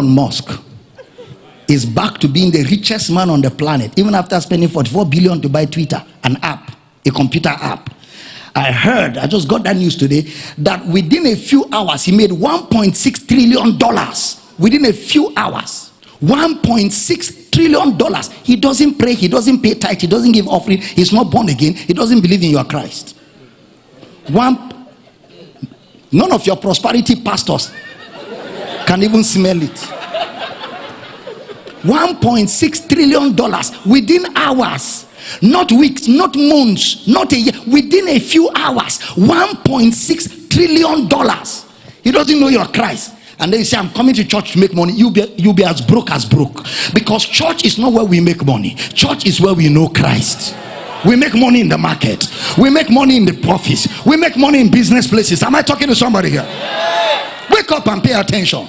Elon Musk is back to being the richest man on the planet, even after spending 44 billion to buy Twitter, an app, a computer app. I heard, I just got that news today, that within a few hours he made 1.6 trillion dollars. Within a few hours, 1.6 trillion dollars. He doesn't pray, he doesn't pay tithe, he doesn't give offering, he's not born again, he doesn't believe in your Christ. One, none of your prosperity pastors can even smell it. 1.6 trillion dollars within hours. Not weeks not months not a year. Within a few hours 1.6 trillion dollars. He doesn't know your christ. And then you say i'm coming to church to make money. You'll be you'll be as broke as broke. Because church is not where we make money. Church is where we know christ. We make money in the market. We make money in the office we make money in business places. Am i talking to somebody here wake up and pay attention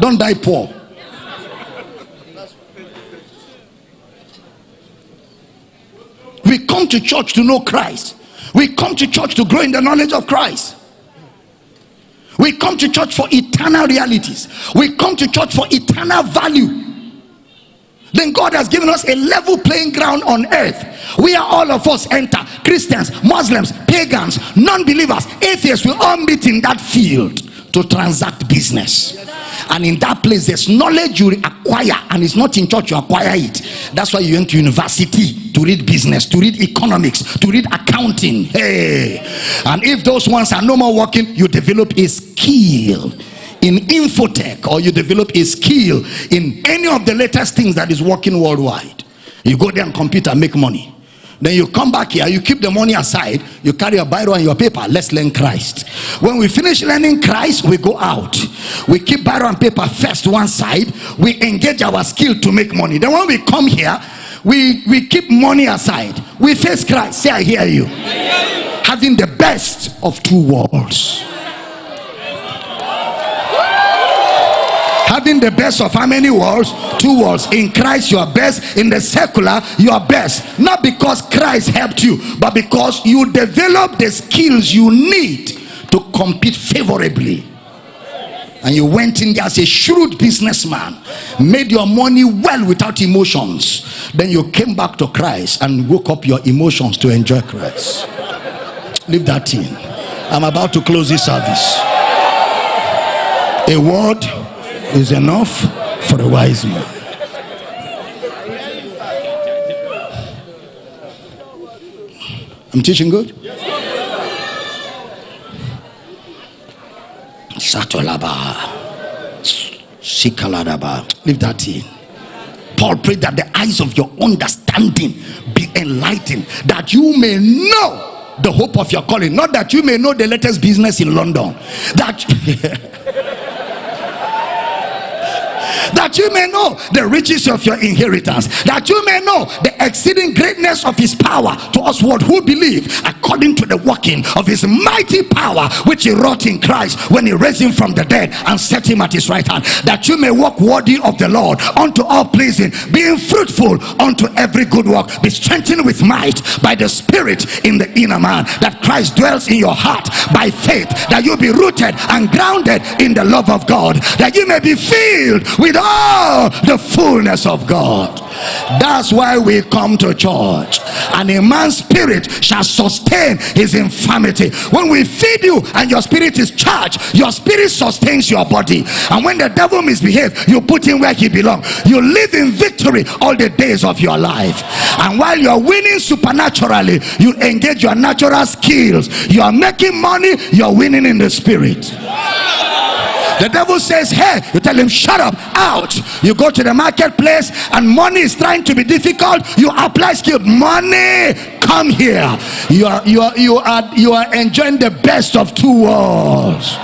don't die poor We come to church to know Christ. We come to church to grow in the knowledge of Christ. We come to church for eternal realities. We come to church for eternal value. Then God has given us a level playing ground on earth. We are all of us enter Christians, Muslims, pagans, non believers, atheists. We all meet in that field to transact business. And in that place there's knowledge you acquire and it's not in church you acquire it. That's why you went to university to read business to read economics to read accounting. Hey. And if those ones are no more working you develop a skill in infotech or you develop a skill in any of the latest things that is working worldwide. You go there and compete and make money then you come back here, you keep the money aside, you carry your Bible and your paper. Let's learn Christ. When we finish learning Christ, we go out. We keep Bible and paper first one side, we engage our skill to make money. Then when we come here, we, we keep money aside. We face Christ. Say, I hear you. I hear you. Having the best of two worlds. Having the best of how many worlds? Two worlds. In christ you are best. In the secular you are best. Not because christ helped you but because you develop the skills you need to compete favorably. And you went in there as a shrewd businessman made your money well without emotions. Then you came back to christ and woke up your emotions to enjoy christ. Leave that in. I'm about to close this service. A word is enough for a wise man. I'm teaching good? Satolaba. Shikaladaba. Leave that in. Paul prayed that the eyes of your understanding be enlightened, that you may know the hope of your calling. Not that you may know the latest business in London. That that you may know the riches of your inheritance, that you may know the exceeding greatness of his power to us what who believe according to the working of his mighty power which he wrought in Christ when he raised him from the dead and set him at his right hand, that you may walk worthy of the Lord unto all pleasing, being fruitful unto every good work, be strengthened with might by the Spirit in the inner man, that Christ dwells in your heart by faith, that you be rooted and grounded in the love of God, that you may be filled with all the fullness of God. That's why we come to church. And a man's spirit shall sustain his infirmity. When we feed you and your spirit is charged, your spirit sustains your body. And when the devil misbehaves, you put him where he belongs. You live in victory all the days of your life. And while you're winning supernaturally, you engage your natural skills. You are making money, you're winning in the spirit. The devil says, Hey, you tell him, Shut up, out. You go to the marketplace and money is trying to be difficult. You apply skill. Money, come here. You are you are you are you are enjoying the best of two worlds.